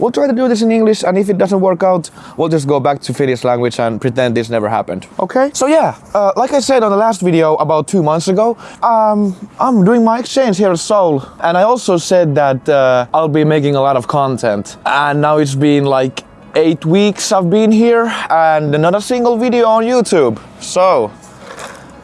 we'll try to do this in English and if it doesn't work out, we'll just go back to Finnish language and pretend this never happened. Okay? So yeah, uh, like I said on the last video about two months ago, um, I'm doing my exchange here at Seoul and I also said that uh, I'll be making a lot of content and now it's been like eight weeks I've been here and not a single video on YouTube. So,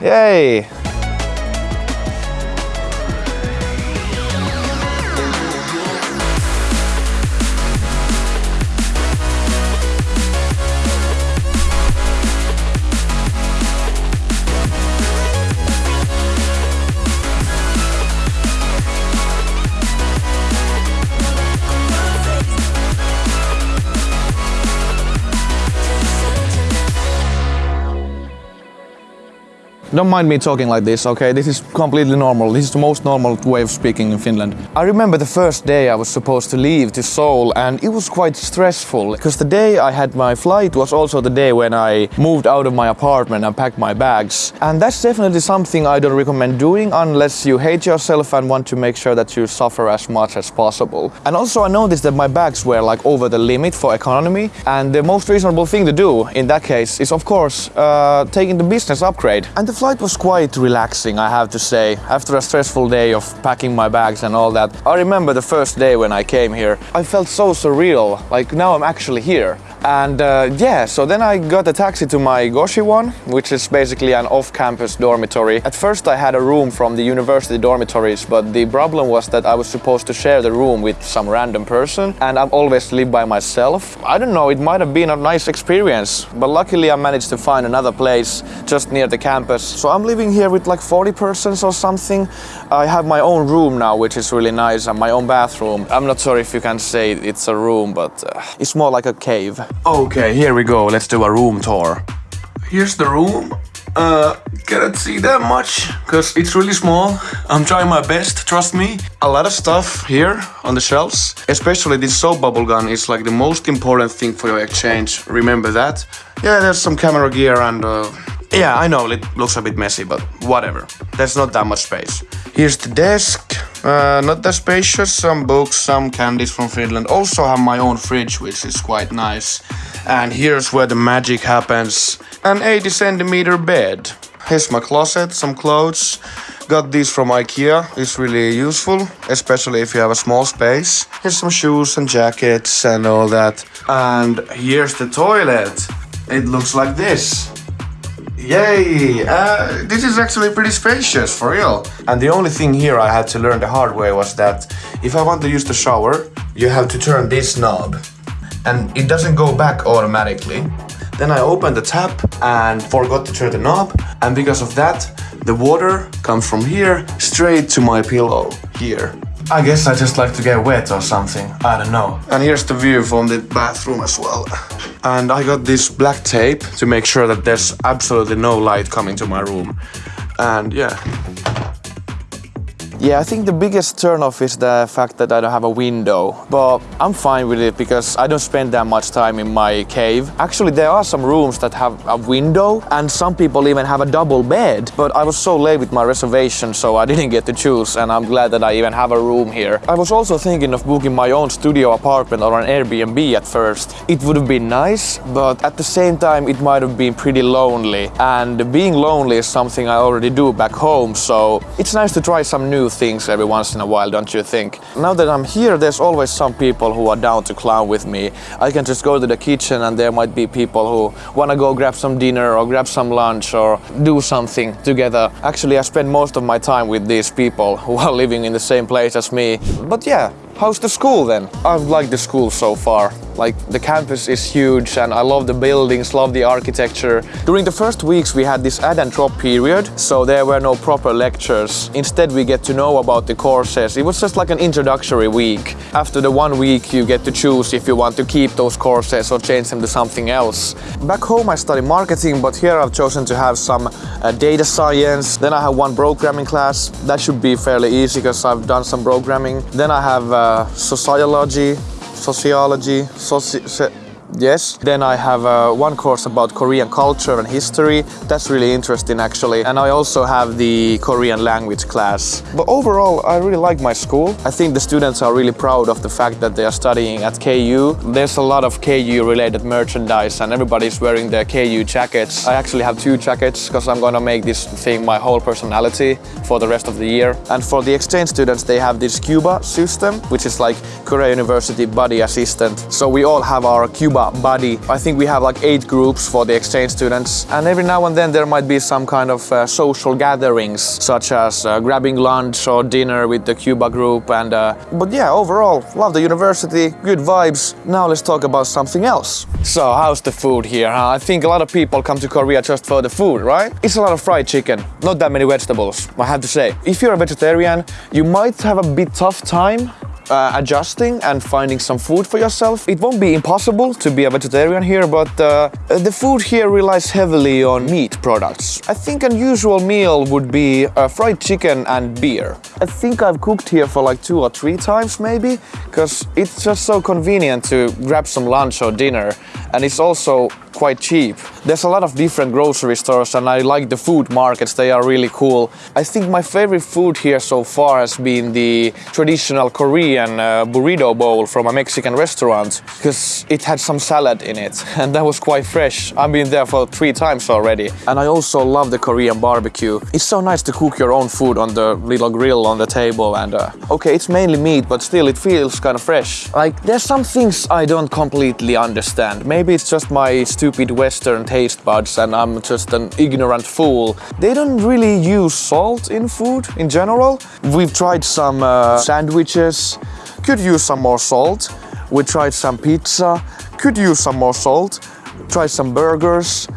yay! Don't mind me talking like this, okay? This is completely normal. This is the most normal way of speaking in Finland. I remember the first day I was supposed to leave to Seoul and it was quite stressful because the day I had my flight was also the day when I moved out of my apartment and packed my bags. And that's definitely something I don't recommend doing unless you hate yourself and want to make sure that you suffer as much as possible. And also I noticed that my bags were like over the limit for economy and the most reasonable thing to do in that case is of course uh, taking the business upgrade. And the flight was quite relaxing, I have to say. After a stressful day of packing my bags and all that, I remember the first day when I came here. I felt so surreal, like now I'm actually here. And uh, yeah, so then I got a taxi to my goshiwon, which is basically an off-campus dormitory. At first I had a room from the university dormitories, but the problem was that I was supposed to share the room with some random person, and I've always lived by myself. I don't know, it might have been a nice experience, but luckily I managed to find another place just near the campus. So I'm living here with like 40 persons or something. I have my own room now, which is really nice, and my own bathroom. I'm not sure if you can say it's a room, but uh, it's more like a cave. Okay, here we go. Let's do a room tour. Here's the room. Uh, cannot see that much because it's really small. I'm trying my best, trust me. A lot of stuff here on the shelves. Especially this soap bubble gun is like the most important thing for your exchange. Remember that. Yeah, there's some camera gear and uh, yeah, I know it looks a bit messy, but whatever. There's not that much space. Here's the desk. Uh, not that spacious, some books, some candies from Finland. Also have my own fridge, which is quite nice. And here's where the magic happens. An 80 centimeter bed. Here's my closet, some clothes. Got these from Ikea, it's really useful, especially if you have a small space. Here's some shoes and jackets and all that. And here's the toilet. It looks like this. Yay! Uh, this is actually pretty spacious, for real. And the only thing here I had to learn the hard way was that if I want to use the shower, you have to turn this knob. And it doesn't go back automatically. Then I opened the tap and forgot to turn the knob. And because of that, the water comes from here straight to my pillow here. I guess I just like to get wet or something, I don't know. And here's the view from the bathroom as well. And I got this black tape to make sure that there's absolutely no light coming to my room. And yeah, yeah, I think the biggest turnoff is the fact that I don't have a window. But I'm fine with it because I don't spend that much time in my cave. Actually, there are some rooms that have a window and some people even have a double bed. But I was so late with my reservation, so I didn't get to choose and I'm glad that I even have a room here. I was also thinking of booking my own studio apartment or an Airbnb at first. It would have been nice, but at the same time it might have been pretty lonely. And being lonely is something I already do back home, so it's nice to try some new things every once in a while, don't you think? Now that I'm here, there's always some people who are down to clown with me. I can just go to the kitchen and there might be people who want to go grab some dinner or grab some lunch or do something together. Actually, I spend most of my time with these people who are living in the same place as me. But yeah, How's the school then? I've liked the school so far. Like the campus is huge and I love the buildings, love the architecture. During the first weeks we had this add and drop period, so there were no proper lectures. Instead we get to know about the courses. It was just like an introductory week. After the one week you get to choose if you want to keep those courses or change them to something else. Back home I study marketing, but here I've chosen to have some uh, data science. Then I have one programming class. That should be fairly easy because I've done some programming. Then I have uh, sociology, sociology, soci Yes. Then I have uh, one course about Korean culture and history. That's really interesting actually. And I also have the Korean language class. But overall, I really like my school. I think the students are really proud of the fact that they are studying at KU. There's a lot of KU related merchandise and everybody's wearing their KU jackets. I actually have two jackets because I'm gonna make this thing my whole personality for the rest of the year. And for the exchange students, they have this KUBA system, which is like Korea University buddy assistant. So we all have our KUBA buddy. I think we have like eight groups for the exchange students. And every now and then there might be some kind of uh, social gatherings, such as uh, grabbing lunch or dinner with the KUBA group. And uh, But yeah, overall, love the university, good vibes. Now let's talk about something else. So how's the food here? Huh? I think a lot of people come to Korea just for the food, right? It's a lot of fried chicken, not that many vegetables, I have to say. If you're a vegetarian, you might have a bit tough time uh, adjusting and finding some food for yourself. It won't be impossible to be a vegetarian here, but uh, the food here relies heavily on meat products. I think an usual meal would be uh, fried chicken and beer. I think I've cooked here for like two or three times maybe, because it's just so convenient to grab some lunch or dinner, and it's also quite cheap. There's a lot of different grocery stores and I like the food markets, they are really cool. I think my favorite food here so far has been the traditional Korean uh, burrito bowl from a Mexican restaurant because it had some salad in it and that was quite fresh. I've been there for three times already. And I also love the Korean barbecue. It's so nice to cook your own food on the little grill on the table and uh, okay, it's mainly meat, but still it feels kind of fresh. Like there's some things I don't completely understand. Maybe it's just my stupid Western taste buds and I'm just an ignorant fool. They don't really use salt in food in general. We've tried some uh, sandwiches, could use some more salt. We tried some pizza, could use some more salt. Tried some burgers,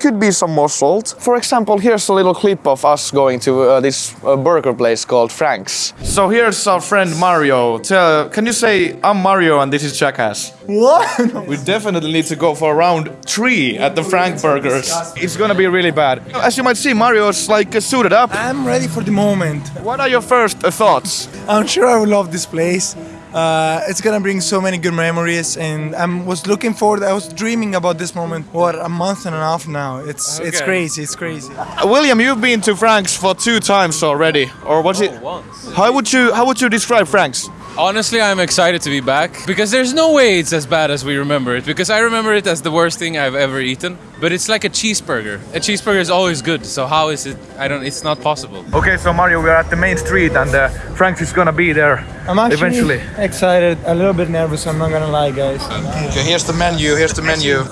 could be some more salt. For example, here's a little clip of us going to uh, this uh, burger place called Frank's. So here's our friend Mario. Tell, can you say, I'm Mario and this is Jackass? What? We definitely need to go for round three at the Frank Burgers. It's gonna be really bad. As you might see, Mario's like uh, suited up. I'm ready for the moment. What are your first uh, thoughts? I'm sure I will love this place. Uh, it's gonna bring so many good memories, and I was looking forward. I was dreaming about this moment. What a month and a half now. It's it's crazy. It's crazy. Uh, William, you've been to Frank's for two times already, or was it? once. How would you how would you describe Frank's? Honestly, I'm excited to be back because there's no way it's as bad as we remember it. Because I remember it as the worst thing I've ever eaten. But it's like a cheeseburger. A cheeseburger is always good. So how is it? I don't. It's not possible. Okay, so Mario, we are at the main street, and uh, Frank's is gonna be there I'm actually eventually. excited, a little bit nervous. I'm not gonna lie, guys. Okay, here's the menu. Here's the menu.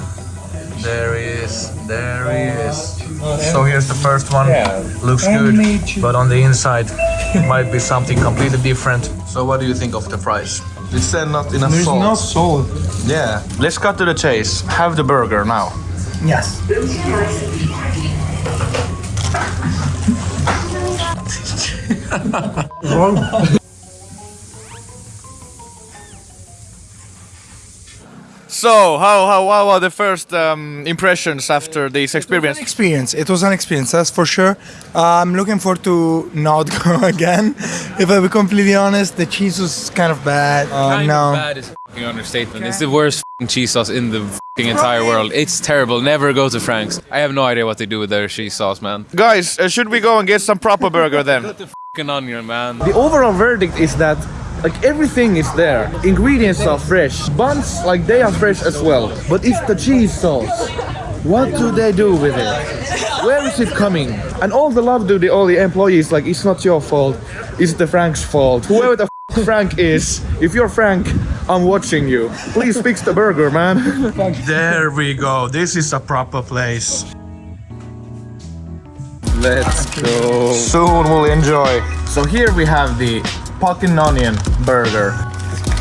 There is, there is. So here's the first one. Looks good, but on the inside it might be something completely different. So what do you think of the price? It's said not enough There's salt. no salt. Yeah. Let's cut to the chase. Have the burger now. Yes. So how how how are the first um, impressions after this experience? Experience. It was an experience, that's for sure. Uh, I'm looking forward to not go again. If I be completely honest, the cheese was kind of bad. Uh, kind no. of bad is a f***ing understatement. It's the worst f***ing cheese sauce in the f***ing entire world. It's terrible. Never go to Frank's. I have no idea what they do with their cheese sauce, man. Guys, uh, should we go and get some proper burger then? Put the f***ing onion, man. The overall verdict is that like everything is there. Ingredients are fresh. Buns like they are fresh as well. But it's the cheese sauce. What do they do with it? Where is it coming? And all the love to the all the employees like it's not your fault. It's the Frank's fault. Whoever the f- Frank is, if you're Frank, I'm watching you. Please fix the burger, man. there we go. This is a proper place. Let's go. Soon we'll enjoy. So here we have the pumpkin onion burger.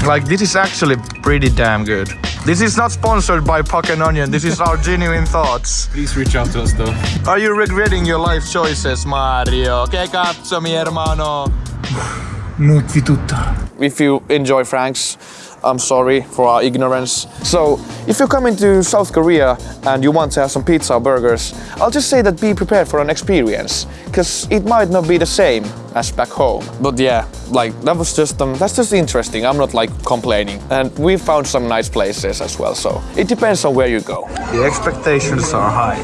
Like this is actually pretty damn good. This is not sponsored by Puck and Onion. This is our genuine thoughts. Please reach out to us, though. Are you regretting your life choices, Mario? Que cazzo, mi hermano? Nutti tutta. if you enjoy Frank's, I'm sorry for our ignorance. So, if you're coming to South Korea and you want to have some pizza or burgers, I'll just say that be prepared for an experience, because it might not be the same as back home. But yeah, like that was just um, that's just interesting. I'm not like complaining, and we found some nice places as well. So it depends on where you go. The expectations are high.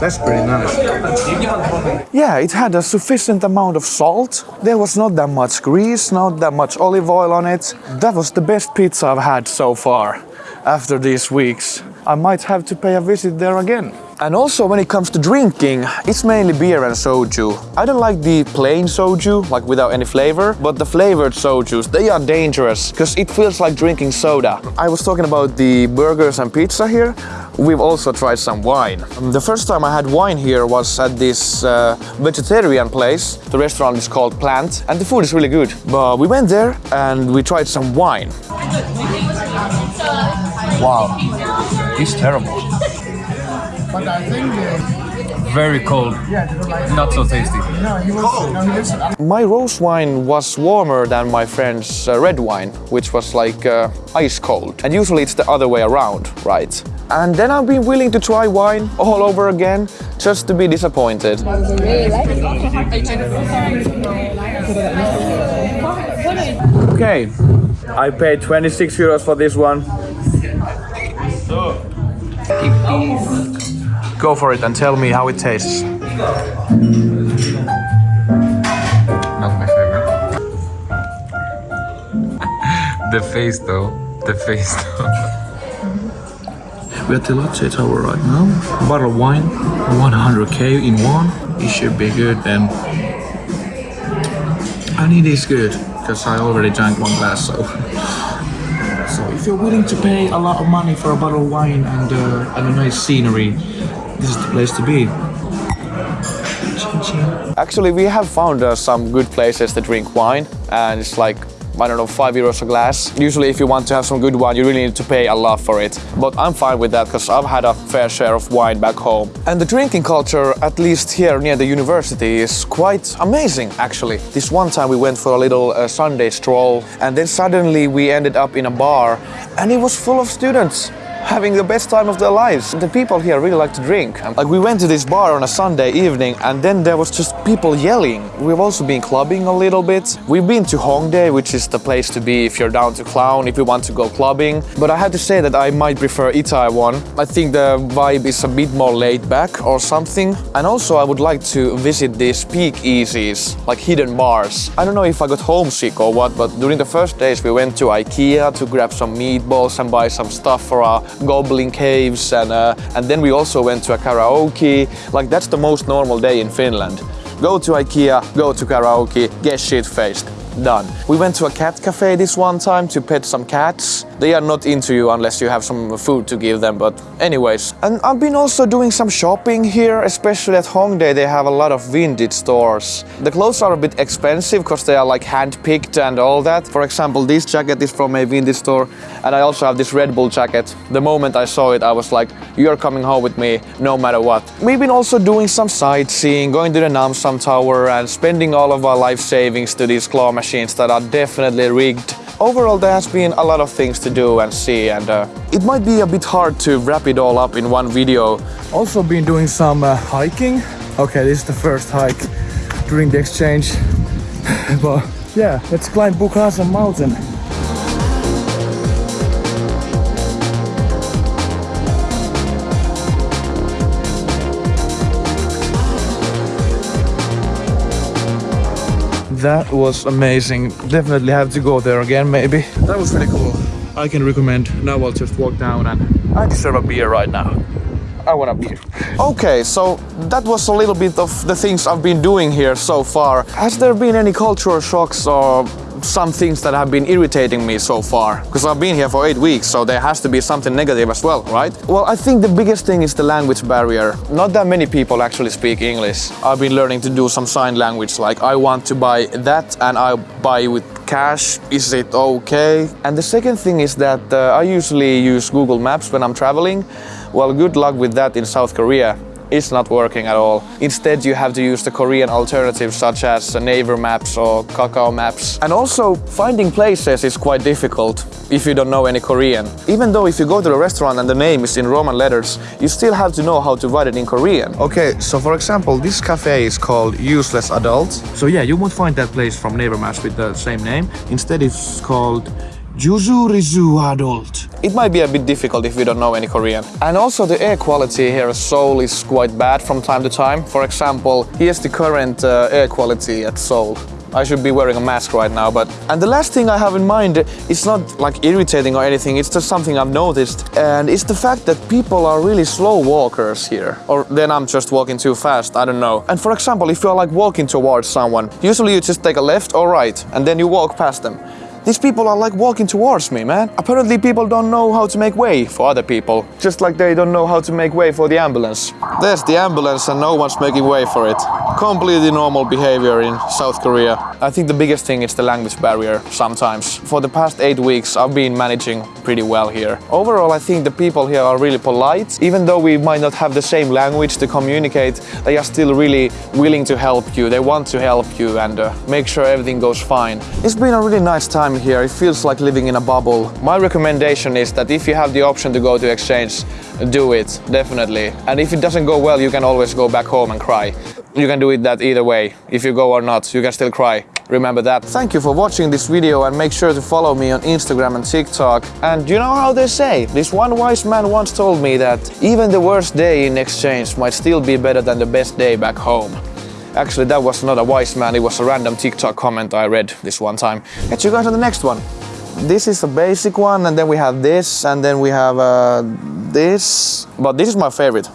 That's pretty nice. Yeah, it had a sufficient amount of salt. There was not that much grease, not that much olive oil on it. That was the best pizza I've had so far after these weeks. I might have to pay a visit there again. And also when it comes to drinking, it's mainly beer and soju. I don't like the plain soju, like without any flavor, but the flavored sojus, they are dangerous because it feels like drinking soda. I was talking about the burgers and pizza here. We've also tried some wine. The first time I had wine here was at this uh, vegetarian place. The restaurant is called Plant and the food is really good. But we went there and we tried some wine. Wow, it's terrible. Very cold. Not so tasty. My rose wine was warmer than my friend's uh, red wine, which was like uh, ice cold. And usually it's the other way around, right? And then I've been willing to try wine all over again just to be disappointed. Okay, I paid 26 euros for this one. Go for it and tell me how it tastes. Not my favorite. the face though. The face though. We're at the Lotte Tower right now. Bottle of wine, 100k in one. It should be good then. And it is good, because I already drank one glass, so. So if you're willing to pay a lot of money for a bottle of wine and, uh, and a nice scenery, this is the place to be. Actually, we have found uh, some good places to drink wine, and it's like I don't know, five euros a glass. Usually, if you want to have some good wine, you really need to pay a lot for it. But I'm fine with that because I've had a fair share of wine back home. And the drinking culture, at least here near the university, is quite amazing actually. This one time we went for a little uh, Sunday stroll, and then suddenly we ended up in a bar, and it was full of students having the best time of their lives. The people here really like to drink. Like we went to this bar on a Sunday evening and then there was just people yelling. We've also been clubbing a little bit. We've been to Hongdae, which is the place to be if you're down to clown, if you want to go clubbing. But I had to say that I might prefer Itaewon. I think the vibe is a bit more laid back or something. And also I would like to visit these speakeasies, like hidden bars. I don't know if I got homesick or what, but during the first days we went to Ikea to grab some meatballs and buy some stuff for our goblin caves and uh, and then we also went to a karaoke. Like that's the most normal day in Finland. Go to Ikea go to karaoke get shit faced done. We went to a cat cafe this one time to pet some cats. They are not into you unless you have some food to give them but anyways. And I've been also doing some shopping here especially at Hongdae. They have a lot of vintage stores. The clothes are a bit expensive because they are like hand-picked and all that. For example this jacket is from a vintage store and I also have this Red Bull jacket. The moment I saw it I was like you're coming home with me no matter what. We've been also doing some sightseeing going to the Namsan Tower and spending all of our life savings to these claw machines that are definitely rigged Overall, there has been a lot of things to do and see, and uh, it might be a bit hard to wrap it all up in one video. Also been doing some uh, hiking. Okay, this is the first hike during the exchange. but yeah, let's climb Bukhansan mountain. That was amazing. Definitely have to go there again, maybe. That was really cool. I can recommend. Now I'll just walk down and I deserve a beer right now. I want a beer. Okay, so that was a little bit of the things I've been doing here so far. Has there been any cultural shocks or some things that have been irritating me so far? Because I've been here for eight weeks, so there has to be something negative as well, right? Well, I think the biggest thing is the language barrier. Not that many people actually speak English. I've been learning to do some sign language, like I want to buy that and I buy with cash, is it okay? And the second thing is that uh, I usually use Google Maps when I'm traveling. Well, good luck with that in South Korea. It's not working at all. Instead, you have to use the Korean alternatives such as Naver Maps or Kakao Maps. And also, finding places is quite difficult if you don't know any Korean. Even though if you go to the restaurant and the name is in Roman letters, you still have to know how to write it in Korean. Okay, so for example, this cafe is called Useless Adult. So yeah, you won't find that place from Naver Maps with the same name. Instead, it's called Juzurizu Adult. It might be a bit difficult if you don't know any Korean. And also the air quality here at Seoul is quite bad from time to time. For example, here's the current uh, air quality at Seoul. I should be wearing a mask right now, but... And the last thing I have in mind, it's not like irritating or anything, it's just something I've noticed. And it's the fact that people are really slow walkers here. Or then I'm just walking too fast, I don't know. And for example, if you're like walking towards someone, usually you just take a left or right, and then you walk past them. These people are like walking towards me, man. Apparently people don't know how to make way for other people. Just like they don't know how to make way for the ambulance. There's the ambulance and no one's making way for it. Completely normal behavior in South Korea. I think the biggest thing is the language barrier sometimes. For the past eight weeks I've been managing pretty well here. Overall I think the people here are really polite. Even though we might not have the same language to communicate, they are still really willing to help you. They want to help you and uh, make sure everything goes fine. It's been a really nice time here. It feels like living in a bubble. My recommendation is that if you have the option to go to exchange, do it, definitely. And if it doesn't go well, you can always go back home and cry. You can do it that either way. If you go or not, you can still cry. Remember that. Thank you for watching this video and make sure to follow me on Instagram and TikTok. And you know how they say? This one wise man once told me that even the worst day in exchange might still be better than the best day back home. Actually, that was not a wise man, it was a random TikTok comment I read this one time. Catch you guys on the next one. This is a basic one, and then we have this, and then we have uh, this. But this is my favorite.